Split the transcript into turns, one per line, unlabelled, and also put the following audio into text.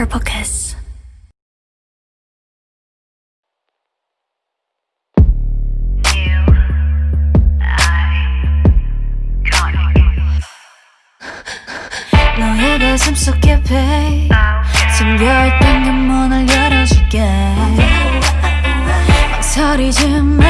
Purple Kiss. 너의 가슴 속 깊이 숨겨있던 그 문을 열어줄게 망설이지 마